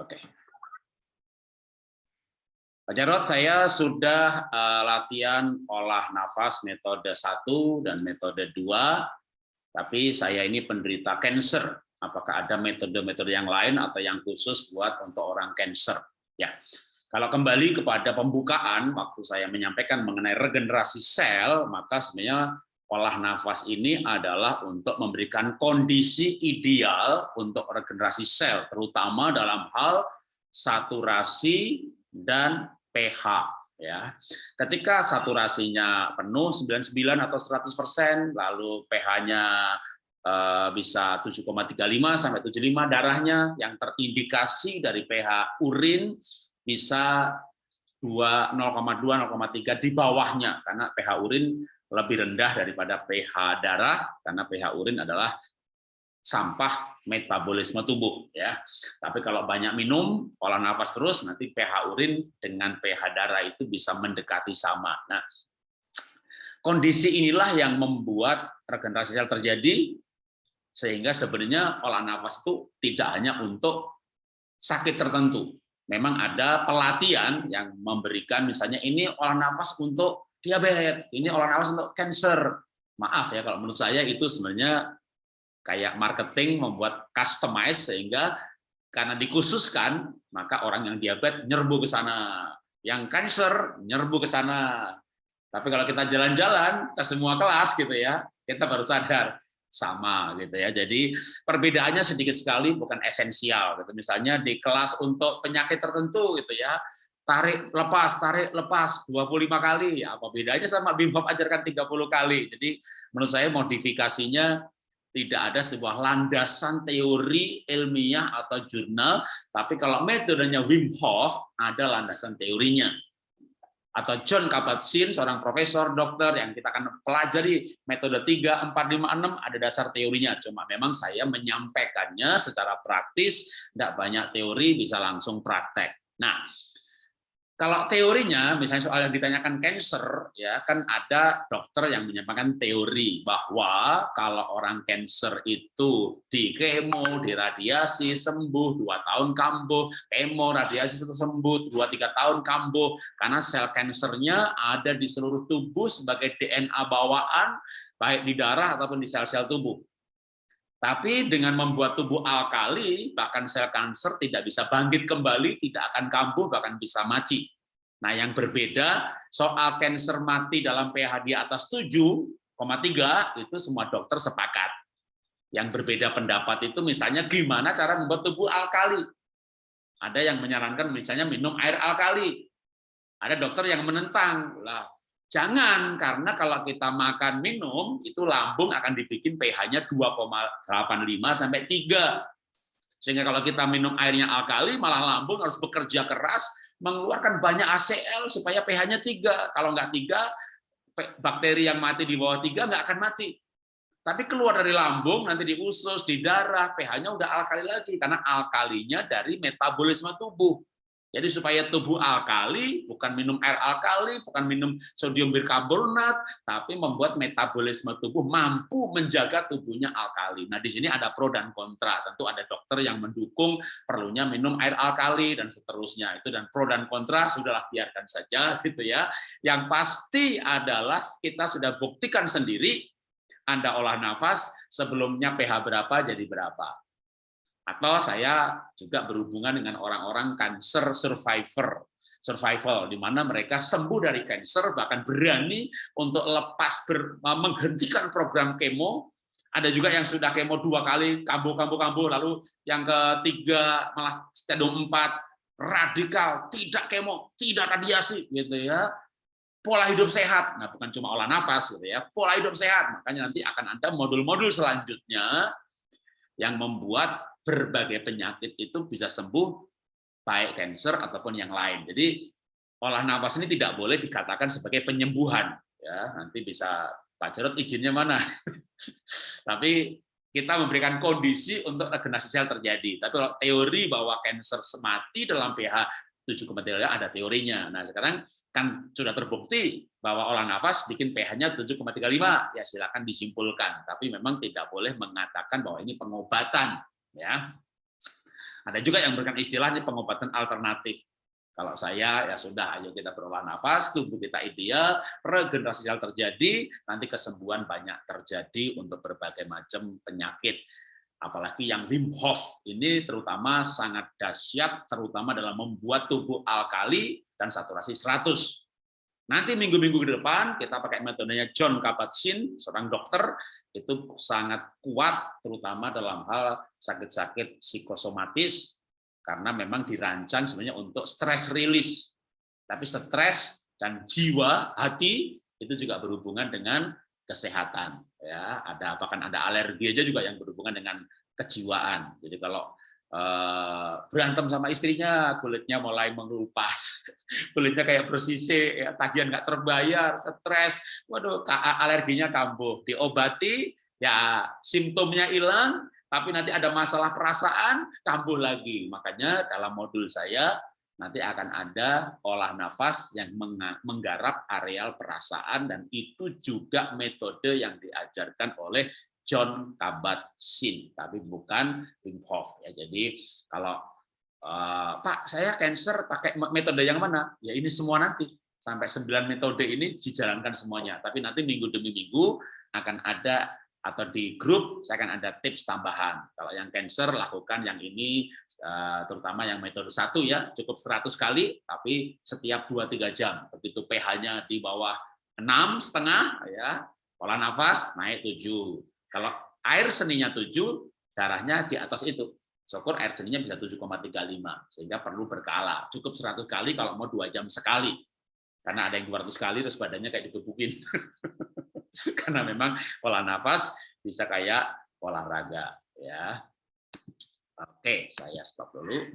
Oke. Pak Jarod, saya sudah uh, latihan olah nafas metode 1 dan metode 2, tapi saya ini penderita cancer. Apakah ada metode-metode yang lain atau yang khusus buat untuk orang cancer? Ya, kalau kembali kepada pembukaan, waktu saya menyampaikan mengenai regenerasi sel, maka sebenarnya olah nafas ini adalah untuk memberikan kondisi ideal untuk regenerasi sel, terutama dalam hal saturasi dan pH. Ya, ketika saturasinya penuh 99 atau 100%, lalu pH-nya eh, bisa 7,35 sampai 75 darahnya yang terindikasi dari pH urin bisa 2 0,2 0,3 di bawahnya karena pH urin lebih rendah daripada pH darah karena pH urin adalah sampah metabolisme tubuh ya. Tapi kalau banyak minum, olah nafas terus nanti pH urin dengan pH darah itu bisa mendekati sama. Nah, kondisi inilah yang membuat regenerasi sel terjadi sehingga sebenarnya olah nafas itu tidak hanya untuk sakit tertentu. Memang ada pelatihan yang memberikan misalnya ini olah nafas untuk diabetes, ini olah nafas untuk cancer. Maaf ya kalau menurut saya itu sebenarnya kayak marketing membuat customize sehingga karena dikhususkan maka orang yang diabetes nyerbu ke sana, yang cancer nyerbu ke sana. Tapi kalau kita jalan-jalan ke semua kelas gitu ya, kita baru sadar sama gitu ya. Jadi perbedaannya sedikit sekali bukan esensial gitu. Misalnya di kelas untuk penyakit tertentu gitu ya, tarik lepas tarik lepas. 25 kali. Ya apa bedanya sama Bim Hof ajarkan 30 kali? Jadi menurut saya modifikasinya tidak ada sebuah landasan teori ilmiah atau jurnal tapi kalau metodenya Wim Hof ada landasan teorinya. Atau John Kabat-Zinn seorang profesor dokter yang kita akan pelajari metode 3 4 5 6 ada dasar teorinya. Cuma memang saya menyampaikannya secara praktis tidak banyak teori bisa langsung praktek. Nah kalau teorinya, misalnya soal yang ditanyakan cancer, ya kan ada dokter yang menyampaikan teori bahwa kalau orang cancer itu di kemo, di radiasi sembuh dua tahun kambuh, kemo, radiasi sembuh dua tiga tahun kambuh, karena sel kansernya ada di seluruh tubuh sebagai DNA bawaan, baik di darah ataupun di sel-sel tubuh. Tapi dengan membuat tubuh alkali, bahkan sel kanker tidak bisa bangkit kembali, tidak akan kambuh, bahkan bisa mati. Nah, yang berbeda soal kanker mati dalam pH di atas 7,3 itu semua dokter sepakat. Yang berbeda pendapat itu misalnya gimana cara membuat tubuh alkali. Ada yang menyarankan misalnya minum air alkali. Ada dokter yang menentang. Lah, Jangan, karena kalau kita makan minum, itu lambung akan dibikin pH-nya 2,85 sampai 3. Sehingga kalau kita minum airnya alkali, malah lambung harus bekerja keras, mengeluarkan banyak ACL supaya pH-nya 3. Kalau nggak 3, bakteri yang mati di bawah 3 nggak akan mati. Tapi keluar dari lambung, nanti di usus, di darah, pH-nya udah alkali lagi, karena alkalinya dari metabolisme tubuh. Jadi supaya tubuh alkali, bukan minum air alkali, bukan minum sodium bikarbonat, tapi membuat metabolisme tubuh mampu menjaga tubuhnya alkali. Nah, di sini ada pro dan kontra. Tentu ada dokter yang mendukung perlunya minum air alkali dan seterusnya. Itu dan pro dan kontra sudahlah biarkan saja gitu ya. Yang pasti adalah kita sudah buktikan sendiri Anda olah nafas sebelumnya pH berapa jadi berapa atau saya juga berhubungan dengan orang-orang cancer survivor, survival, di mana mereka sembuh dari cancer, bahkan berani untuk lepas ber, menghentikan program kemo. Ada juga yang sudah kemo dua kali, kambuh-kambuh-kambuh, lalu yang ketiga malah stadium 4, radikal, tidak kemo, tidak radiasi, gitu ya. Pola hidup sehat, nah bukan cuma olah nafas, gitu ya. Pola hidup sehat, makanya nanti akan ada modul-modul selanjutnya yang membuat berbagai penyakit itu bisa sembuh baik kanker ataupun yang lain. Jadi olah nafas ini tidak boleh dikatakan sebagai penyembuhan ya. Nanti bisa Pak Jarod izinnya mana? Tapi kita memberikan kondisi untuk regenerasi sel terjadi. Tapi kalau teori bahwa kanker mati dalam pH 7,3 ada teorinya. Nah, sekarang kan sudah terbukti bahwa olah nafas bikin pH-nya 7,35, ya silakan disimpulkan. Tapi memang tidak boleh mengatakan bahwa ini pengobatan ya. Ada juga yang memberikan istilah ini pengobatan alternatif. Kalau saya ya sudah, ayo kita berolah nafas, tubuh kita ideal, regenerasi sel terjadi, nanti kesembuhan banyak terjadi untuk berbagai macam penyakit. Apalagi yang Wim Hof ini terutama sangat dahsyat, terutama dalam membuat tubuh alkali dan saturasi 100. Nanti minggu-minggu ke depan kita pakai metodenya John Kabat-Zinn, seorang dokter, itu sangat kuat, terutama dalam hal sakit-sakit psikosomatis, karena memang dirancang sebenarnya untuk stress release. Tapi stres dan jiwa, hati itu juga berhubungan dengan kesehatan. Ya, ada apakah ada alergi aja juga yang berhubungan dengan kejiwaan. Jadi kalau uh, berantem sama istrinya, kulitnya mulai mengelupas, kulitnya kayak bersisik, ya, tagihan nggak terbayar, stres, waduh, alerginya kambuh, diobati, ya simptomnya hilang, tapi nanti ada masalah perasaan, kambuh lagi. Makanya dalam modul saya nanti akan ada olah nafas yang menggarap areal perasaan dan itu juga metode yang diajarkan oleh John Kabat-Zinn, tapi bukan Wim Hof. Ya, jadi kalau uh, Pak, saya cancer pakai metode yang mana? Ya ini semua nanti sampai 9 metode ini dijalankan semuanya. Tapi nanti minggu demi minggu akan ada atau di grup saya akan ada tips tambahan. Kalau yang cancer lakukan yang ini eh, terutama yang metode satu ya cukup 100 kali tapi setiap 2-3 jam. Begitu pH-nya di bawah enam setengah ya pola nafas naik 7. Kalau air seninya 7 darahnya di atas itu. Syukur air seninya bisa 7,35 sehingga perlu berkala. Cukup 100 kali kalau mau dua jam sekali. Karena ada yang 200 kali terus badannya kayak dikebukin. karena memang pola nafas bisa kayak olahraga ya. Oke, saya stop dulu.